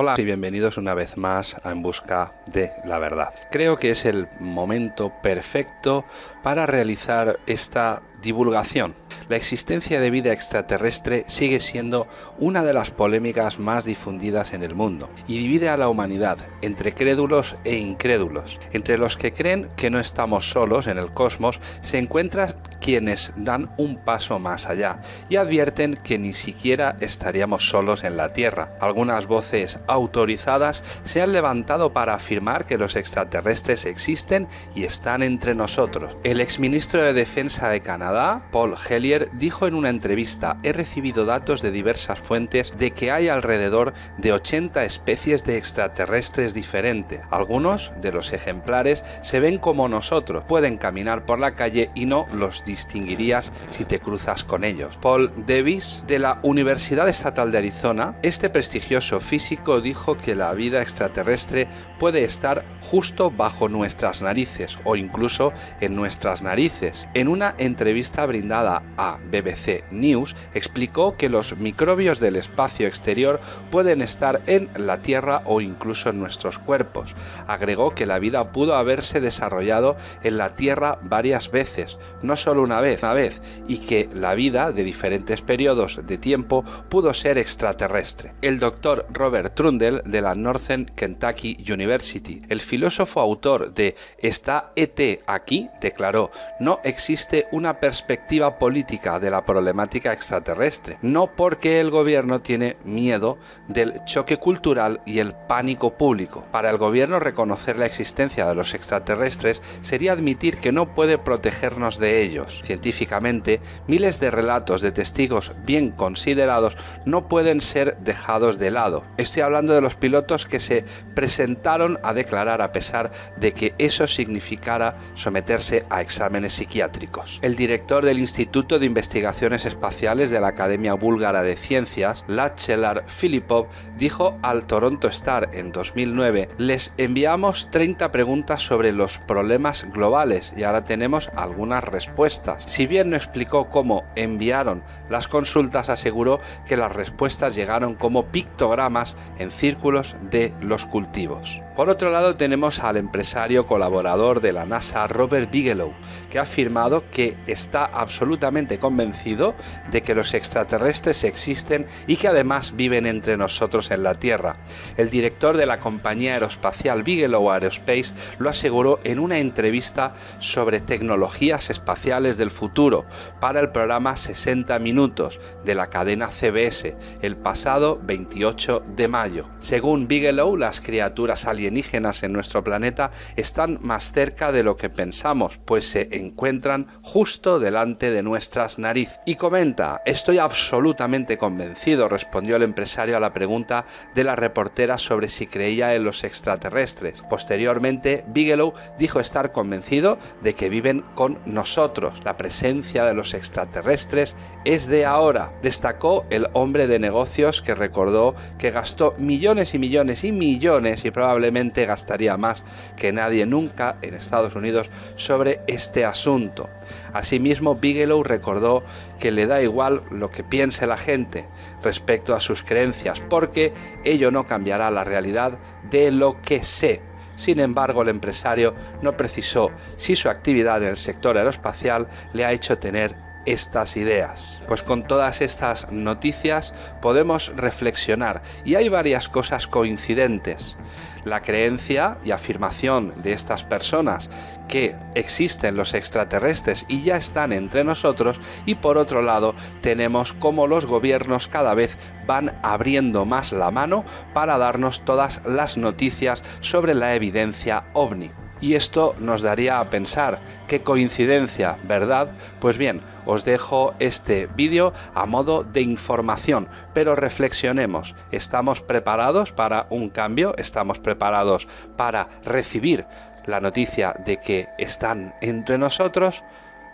Hola y bienvenidos una vez más a En Busca de la Verdad. Creo que es el momento perfecto para realizar esta divulgación. La existencia de vida extraterrestre sigue siendo una de las polémicas más difundidas en el mundo y divide a la humanidad entre crédulos e incrédulos. Entre los que creen que no estamos solos en el cosmos se encuentran quienes dan un paso más allá y advierten que ni siquiera estaríamos solos en la Tierra. Algunas voces autorizadas se han levantado para afirmar que los extraterrestres existen y están entre nosotros. El exministro de Defensa de Canadá, Paul Hellier, dijo en una entrevista, he recibido datos de diversas fuentes de que hay alrededor de 80 especies de extraterrestres diferentes. Algunos de los ejemplares se ven como nosotros, pueden caminar por la calle y no los distinguirías si te cruzas con ellos. Paul Davis, de la Universidad Estatal de Arizona, este prestigioso físico dijo que la vida extraterrestre puede estar justo bajo nuestras narices o incluso en nuestras narices. En una entrevista brindada a BBC News, explicó que los microbios del espacio exterior pueden estar en la Tierra o incluso en nuestros cuerpos. Agregó que la vida pudo haberse desarrollado en la Tierra varias veces, no solo una vez, una vez, y que la vida de diferentes periodos de tiempo pudo ser extraterrestre. El doctor Robert Trundle de la Northern Kentucky University, el filósofo autor de Está ET aquí, declaró, no existe una perspectiva política de la problemática extraterrestre, no porque el gobierno tiene miedo del choque cultural y el pánico público. Para el gobierno reconocer la existencia de los extraterrestres sería admitir que no puede protegernos de Científicamente, miles de relatos de testigos bien considerados no pueden ser dejados de lado. Estoy hablando de los pilotos que se presentaron a declarar a pesar de que eso significara someterse a exámenes psiquiátricos. El director del Instituto de Investigaciones Espaciales de la Academia Búlgara de Ciencias, Lachelar Filipov, dijo al Toronto Star en 2009, les enviamos 30 preguntas sobre los problemas globales y ahora tenemos algunas respuestas si bien no explicó cómo enviaron las consultas, aseguró que las respuestas llegaron como pictogramas en círculos de los cultivos. Por otro lado tenemos al empresario colaborador de la NASA, Robert Bigelow, que ha afirmado que está absolutamente convencido de que los extraterrestres existen y que además viven entre nosotros en la Tierra. El director de la compañía aeroespacial Bigelow Aerospace lo aseguró en una entrevista sobre tecnologías espaciales del futuro para el programa 60 Minutos de la cadena CBS el pasado 28 de mayo. Según Bigelow, las criaturas alienígenas en nuestro planeta están más cerca de lo que pensamos, pues se encuentran justo delante de nuestras narices. Y comenta, estoy absolutamente convencido, respondió el empresario a la pregunta de la reportera sobre si creía en los extraterrestres. Posteriormente, Bigelow dijo estar convencido de que viven con nosotros la presencia de los extraterrestres es de ahora, destacó el hombre de negocios que recordó que gastó millones y millones y millones y probablemente gastaría más que nadie nunca en Estados Unidos sobre este asunto. Asimismo, Bigelow recordó que le da igual lo que piense la gente respecto a sus creencias, porque ello no cambiará la realidad de lo que sé sin embargo, el empresario no precisó si su actividad en el sector aeroespacial le ha hecho tener estas ideas. Pues con todas estas noticias podemos reflexionar y hay varias cosas coincidentes. La creencia y afirmación de estas personas que existen los extraterrestres y ya están entre nosotros y por otro lado tenemos como los gobiernos cada vez van abriendo más la mano para darnos todas las noticias sobre la evidencia ovni. Y esto nos daría a pensar, qué coincidencia, ¿verdad? Pues bien, os dejo este vídeo a modo de información, pero reflexionemos, ¿estamos preparados para un cambio? ¿Estamos preparados para recibir la noticia de que están entre nosotros.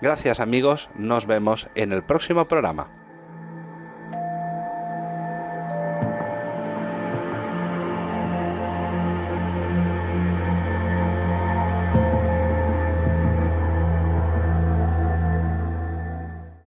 Gracias amigos, nos vemos en el próximo programa.